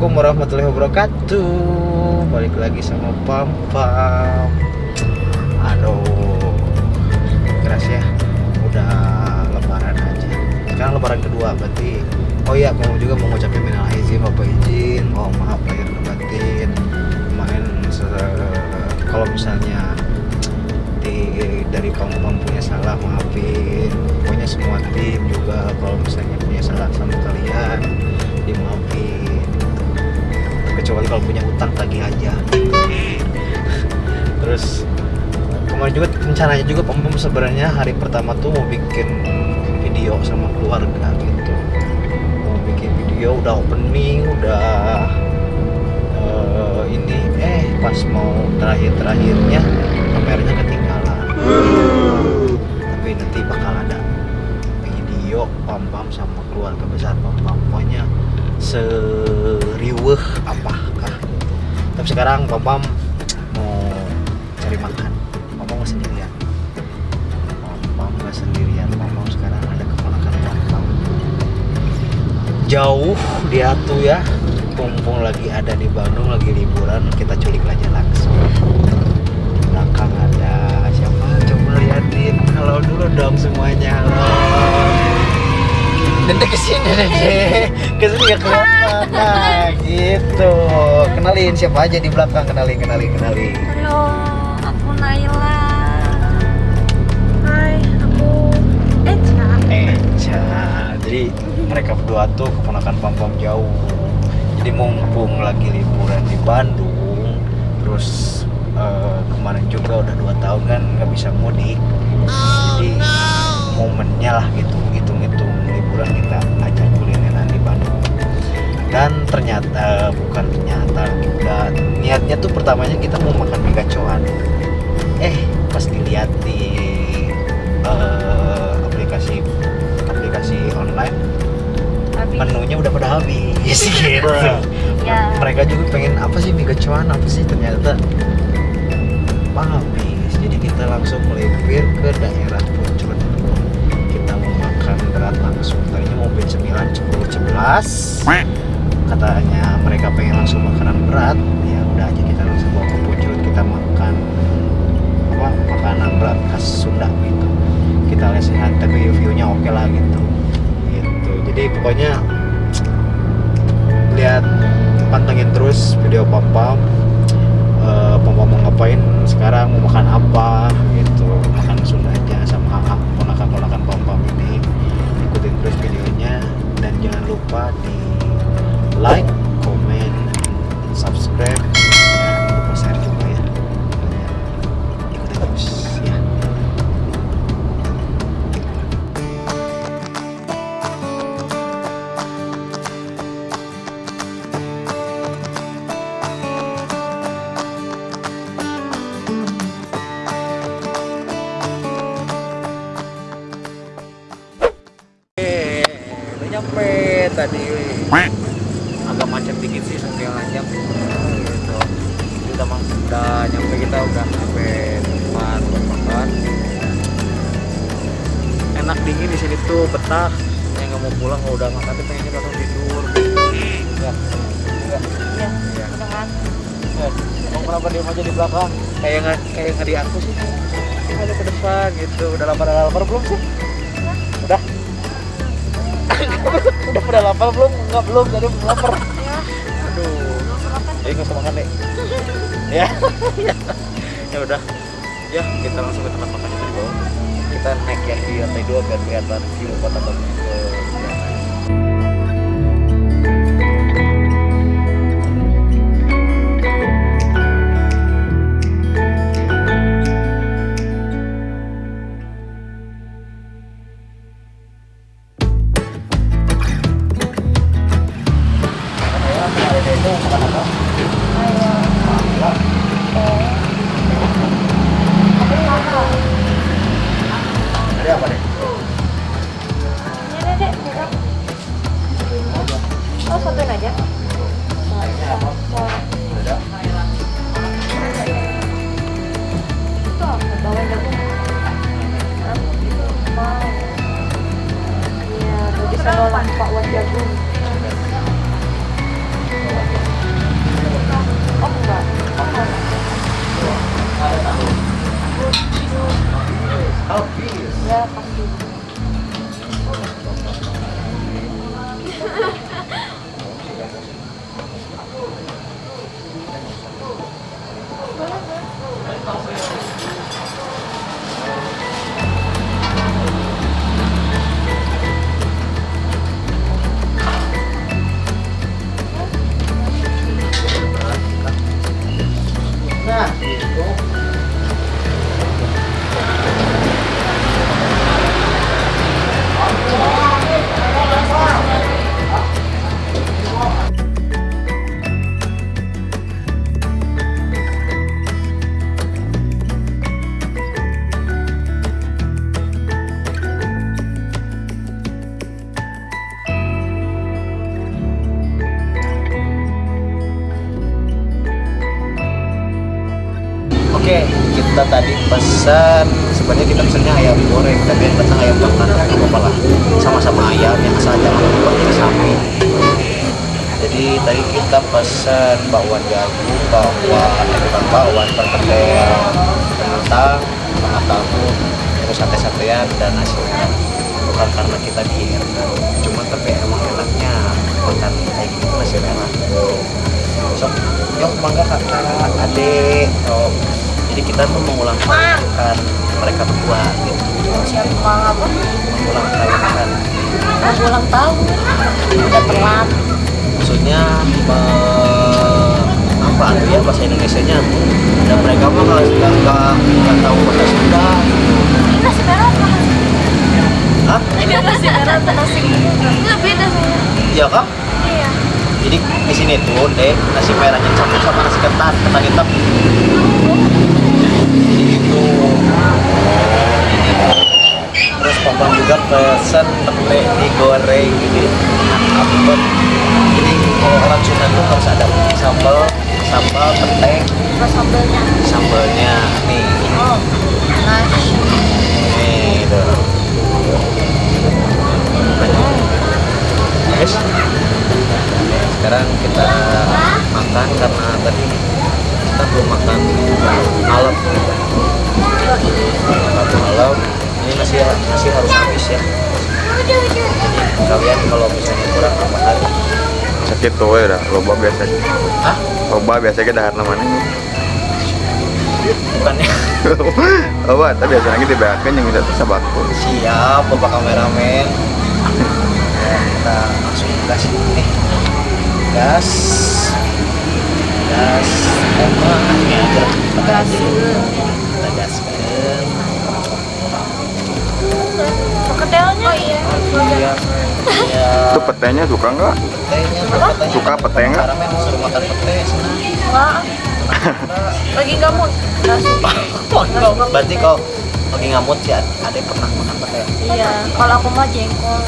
Assalamualaikum warahmatullahi wabarakatuh. Balik lagi sama Pam Pam. Aduh Keras ya. Udah lebaran aja. Sekarang lebaran kedua berarti. Oh iya mau juga mau ngucapin minal izin Bapak izin. Oh maaf lahir dan batin. Kemarin se- Kalau misalnya di, Dari Pam Pam punya salah maafin. Pokoknya semua tim juga Kalau misalnya punya salah sama kalian dimaafin kecuali kalau punya utang tagih aja. Terus kemarin juga rencananya juga pem Pem sebenarnya hari pertama tuh mau bikin video sama keluarga gitu. Mau bikin video udah opening udah eh, ini eh pas mau terakhir terakhirnya kameranya ketinggalan. Tapi nanti bakal ada video pam pam sama keluarga besar pam pam pokoknya seriweh tapi sekarang pam mau cari makan. Pam nggak sendirian. Pam nggak sendirian. Pam sekarang ada keponakan pam jauh dia tuh ya. Mumpung lagi ada di Bandung lagi liburan kita culik aja langsung. Belakang ada siapa? Coba liatin. Halo dulu dong semuanya. Halo Dede ke sini dede ke sini gak kelihatan nah gitu. Kenalin siapa aja di belakang? Kenalin kenalin kenalin. Halo, aku Naila. Hai, aku Eca. Eca jadi mereka berdua tuh keponakan pam pam jauh. Jadi mumpung lagi liburan di Bandung terus eh, kemarin juga udah dua tahun kan nggak bisa mudik. Jadi momennya lah gitu liburan kita ajak kulineran di Bandung. Dan ternyata bukan ternyata udah niatnya tuh pertamanya kita mau makan mie gacoan eh pas dilihat di eh, aplikasi aplikasi online Habis. menunya udah pada habis gitu. Ya. mereka juga pengen apa sih mie gacoan apa sih? Ternyata habis. Jadi kita langsung melipir ke daerah langsung tadinya mau beli 9 10 11 katanya mereka pengen langsung makanan berat. Ya udah aja kita langsung bawa ke Puncur kita makan apa makanan berat khas Sunda gitu. Kita lesehan tapi view-nya oke lah gitu. Gitu. Jadi pokoknya lihat pantengin terus video Eh, pam pam mau ngapain sekarang mau makan apa gitu. Makan Sunda aja sama AA ponakan ponakan pam pam ini terus videonya. Dan jangan lupa di like comment and subscribe udah nyampe tadi agak macet dikit sih setengah jam gitu. Kita mang udah nyampe kita udah nyampe tempat buat makan enak dingin di sini tuh betah. Yang nggak mau pulang kalau udah makan tuh pengennya langsung tidur. Ya ya Ya, ya udah kan? Emang kenapa diem aja di belakang? Kayak nggak kayak nggak di aku sih. Ada ke depan gitu. Udah lapar lapar belum sih? Udah udah pada lapar belum? Nggak belum. Jadi lapar. Ya, aduh. Jadi nggak usah makan deh ya. Ya udah. Ya kita langsung ke tempat makan itu di bawah kita naik yang di lantai dua biar kelihatan view kota Bandung ke How big? Yeah, bakwan, perkedel, kentang, setengah tahu, terus sate-satean dan nasi udang. Bukan karena kita diet, cuma tapi emang enaknya makan kayak gitu nasi merah. Sok, yuk mangga kakak, adik, oh. Jadi kita tuh mengulang kan mereka berdua gitu, Siapa apa? mengulang kan Mau ulang tahun. Udah telat. maksudnya me- apa ya bahasa Indonesia nya dan mereka mah nggak nggak nggak nggak tahu bahasa Sunda gitu. Ini nasi merah apa nasi? Hah? Ini nasi merah atau nasi beda. Iya kak? Iya. Jadi di sini tuh deh nasi merahnya campur sama nasi ketan ketan hitam. Jadi gitu. Terus papa juga pesen pete digoreng gitu. Apa? Jadi kalau orang Sunda tuh harus ada sambal sambal pete Terus sambelnya. sambalnya nih Oh. Nasi. nih tuh. Guys, sekarang kita makan karena tadi kita belum makan malam makan malam ini nasi nasi harus habis ya jadi kalian kalau misalnya kurang makan sakit tuh ya loba biasa Hah? loba biasa ke dahar namanya bukannya loba tapi biasa lagi dibayarkan yang kita sabaku siap bapak kameramen. Kita langsung gas nih gas. Gas. Emang ini aja Gas. kita gaskan Perkedelnya. Oh iya. iya iya itu petenya suka nggak petenya katanya Suka pete nggak? kameramen suruh makan pete senang Enggak. Lagi nggak mood. Nggak berarti kau lagi ngamut sih ada yang pernah makan pete Iya. Kalau aku mah jengkol.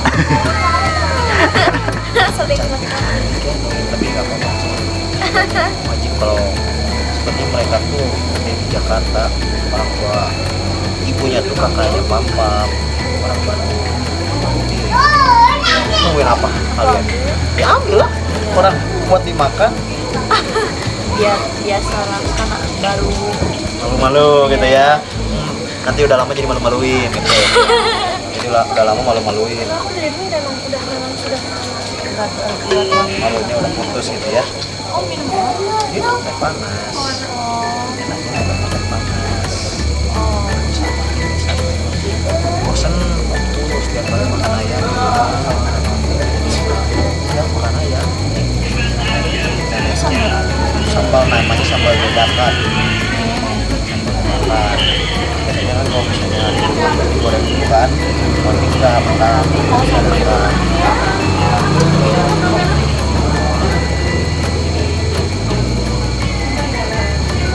Sering tapi nggak apa-apa wajib kalau seperti mereka tuh di Jakarta orang tua ibunya tuh kakaknya papa orang Bandung nungguin apa kalian? Diambil. Lah orang buat dimakan. Biar biasa lah karena baru. malu-malu gitu ya. Hmm, nanti udah lama jadi malu-maluin gitu. Jadi udah lama malu-maluin. Malunya udah putus gitu ya. Oh minum teh panas. Oh. enaknya ada teh panas Oh. bosen waktu setiap kali makan ayam makan ayam Sambal. sambal namanya sambal dadakan sambal biasanya kan kalau misalnya kan kalau tiga makan dadakan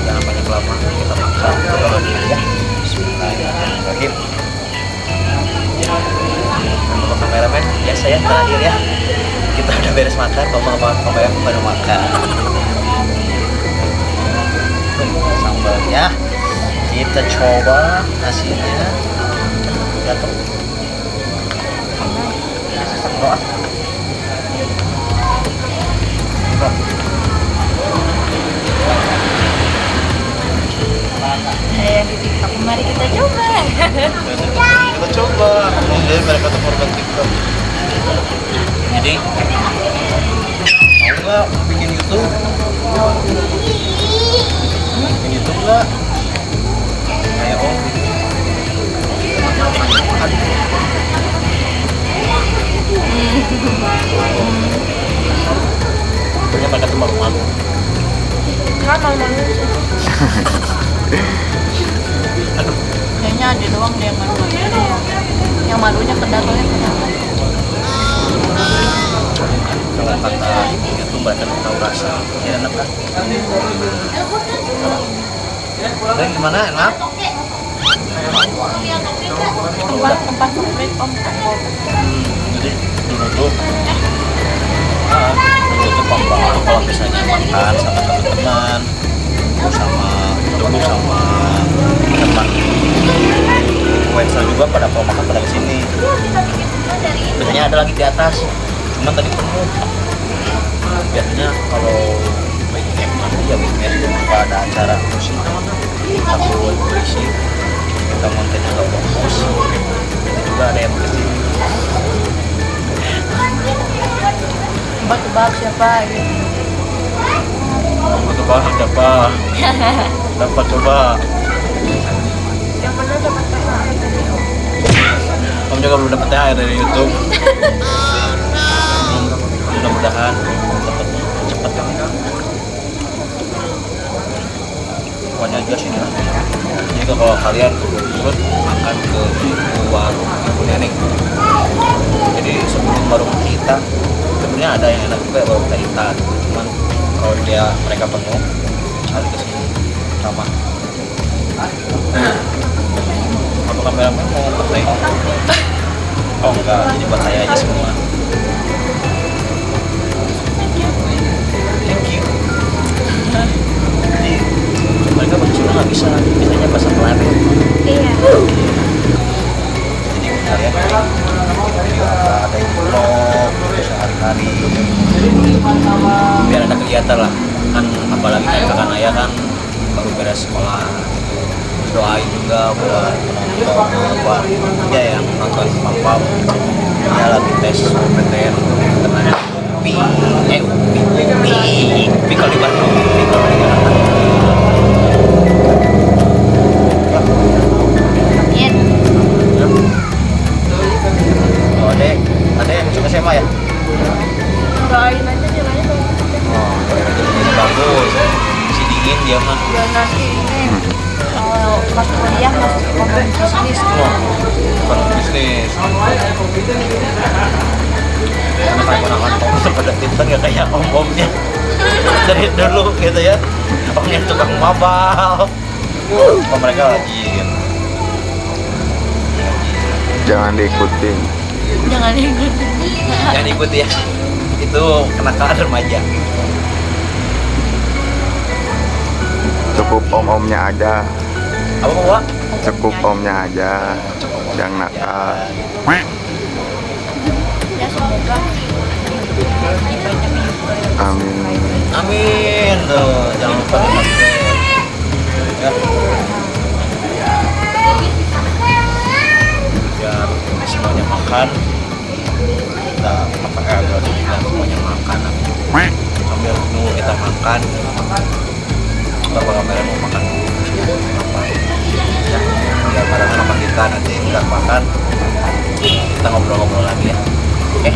jangan kita makan ya saya terakhir ya Kita udah beres makan, Bapak kameramen baru makan. Sambalnya Kita coba nasinya. Jatuh. Eh, mari kita coba. pak jadi mereka tuh korban tiktok jadi mau nggak bikin YouTube bikin YouTube nggak kayak om Aduh. Pokoknya mereka tuh malu-malu Kan malu-malu sih. Kayaknya ada doang deh yang malu-malu. Yang malunya kedatangnya kenapa? Kalau kata tuh mereka tuh tahu rasa ya enak kan dan gimana? Enak? Tempat tempat favorit om Om. jadi dulu tuh ah, dulu tuh papa kalau misalnya makan sama teman-teman sama dulu sama teman. Wensa juga pada kalau makan pada ke sini. Biasanya ada lagi di atas cuman tadi? Penuh biasanya kalau weekend nanti ya weekend kalau ada acara musik aku berisi kita kontennya nggak fokus itu juga ada yang ke sini Tebak-tebak siapa? Gitu. coba siapa? Dapat coba? Yang benar dapat THR dari om. kamu juga belum dapat THR dari YouTube mudah-mudahan dapat cepet. Kan pokoknya juga sini lah jadi kalau kalian ikut makan ke warung ibu nenek jadi sebelum warung kita sebenarnya ada yang enak juga warung kita cuman kalau dia mereka penuh cari ke sini. Sama. Apa kameramen mau pakai? Oh enggak. Jadi buat saya aja semua jadi mereka bahasa Sunda nggak bisa biasanya bahasa Melayu Iya. jadi kalian apa ada yang vlog sehari-hari biar ada kegiatan lah. Kan apalagi kayak kakak Naya kan baru beres sekolah. Doain juga buat penonton buat dia yang nonton pam dia lagi tes PTN karena UPI eh UPI UPI UPI kalau di Bandung. UPI kalau di Jakarta SMA ya? Doain aja oh bagus. Si dingin dia mah. Ini kalau masuk kuliah masuk bisnis. Oh, bisnis. Karena kayak ponakan om pada pintar ya kayak om-omnya dari dulu gitu ya. Omnya tukang mabal. Oh mereka rajin. Jangan diikutin. Jangan ikut. Jangan ikut ya. Itu kenakalan remaja. Cukup om-omnya aja. Apa bawa? Cukup omnya aja. Yang nakal. Amin. Amin. Tuh, jangan lupa. Ya. Biar semuanya makan. Kita apa eh, berarti kita semuanya makan. Sambil nunggu kita makan. Bapak kamera mau makan dulu. Apa? Ya, biar barengan sama kita nanti kita makan. Kita ngobrol-ngobrol lagi ya. Oke.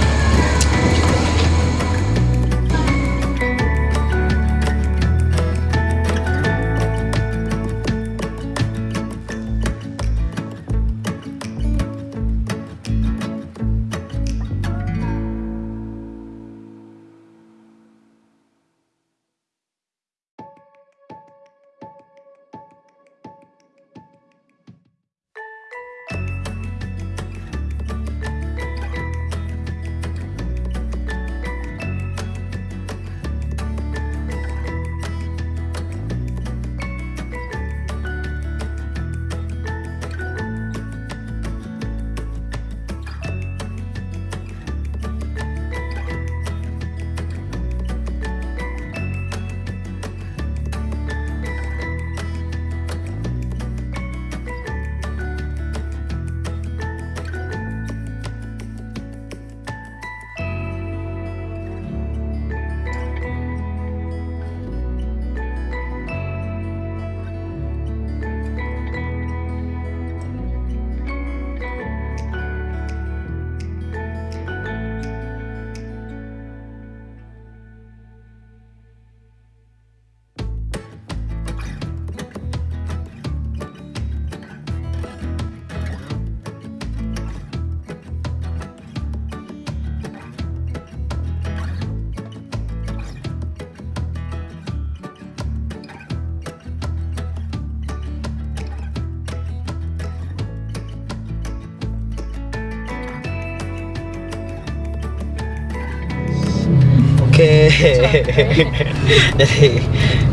jadi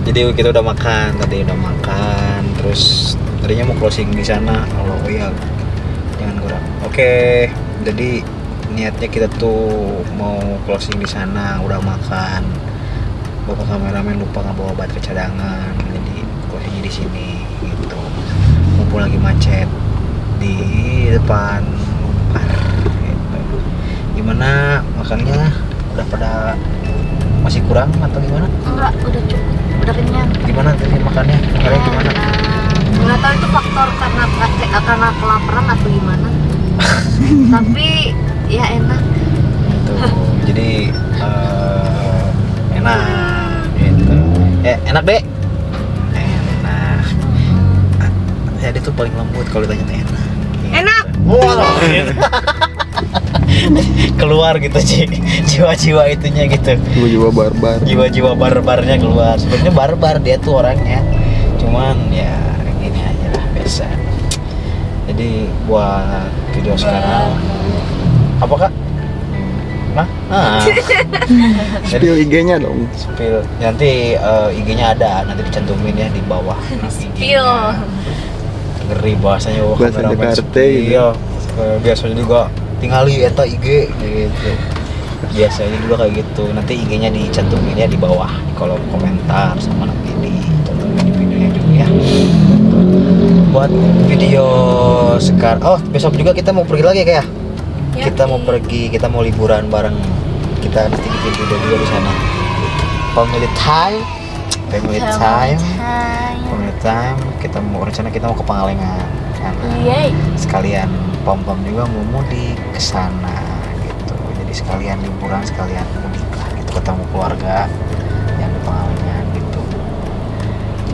jadi kita udah makan tadi udah makan terus tadinya mau closing di sana. Kalau oh iya. Jangan kurang. Oke. Jadi niatnya kita tuh mau closing di sana udah makan. Bapak kameramen lupa nggak bawa baterai cadangan. Jadi closingnya di sini gitu. Mumpung lagi macet di depan Unpar gitu. gimana makannya udah pada masih kurang atau gimana? Enggak udah cukup udah kenyang. Gimana tadi makannya? Kalian gimana? nggak tahu itu faktor karena karena kelaparan atau gimana. Tapi ya enak. Gitu jadi eh, enak. Gitu. Eh enak deh enak. Ya dia tuh paling lembut kalau ditanya enak. Gitu. Enak. wow gitu. keluar gitu sih jiwa-jiwa itunya gitu Jiwa-jiwa barbar. jiwa-jiwa barbarnya keluar sebenarnya barbar dia tuh orangnya cuman ya gini aja lah biasa jadi buat video sekarang apa kak Nah, ah. Spill IG-nya dong. spill nanti eh, IG-nya ada nanti dicantumin ya di bawah Spill. ngeri bahasanya wah Bahasa Jakarta spill. gitu. Eh, biasanya juga tinggali eta IG gitu. Biasanya juga kayak gitu. Nanti IG-nya dicantumin ya di bawah di kolom komentar sama nanti dicantumin di videonya juga ya. Buat video sekarang oh besok juga kita mau pergi lagi kayak Ya, kita mau pergi kita mau liburan bareng. Kita nanti bikin video juga di sana. Family time. Family time. family time. Kita mau rencana kita mau ke Pangalengan. Sekalian pom pom juga mau mudik ke sana gitu. Jadi sekalian liburan sekalian mudik lah gitu. Ketemu keluarga yang di gitu.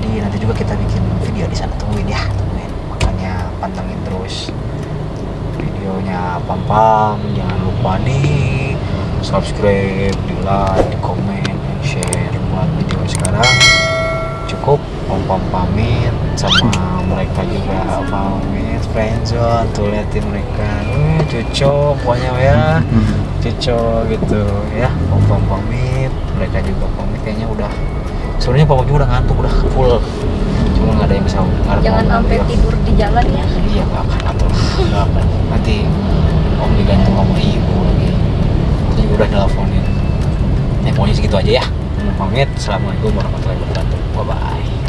Jadi nanti juga kita bikin video di sana. Tungguin ya tungguin. Makanya pantengin terus videonya. Pam pam jangan lupa di subscribe di like di komen share buat video sekarang pam pamit sama mereka juga pamit friendzone tuh liatin mereka. Wih, cuco pokoknya ya. Cuco gitu ya. Pam pamit mereka juga pamit kayaknya udah sebenarnya Pam juga udah ngantuk udah full. Cuma nggak ada yang bisa Jangan sampai video. tidur di jalan ya. iya nggak akan atau nggak akan. Nanti om digantung sama ibu lagi. Jadi udah nelfonin ya pokoknya segitu aja ya. Pamit assalamualaikum warahmatullahi wabarakatuh. Bye bye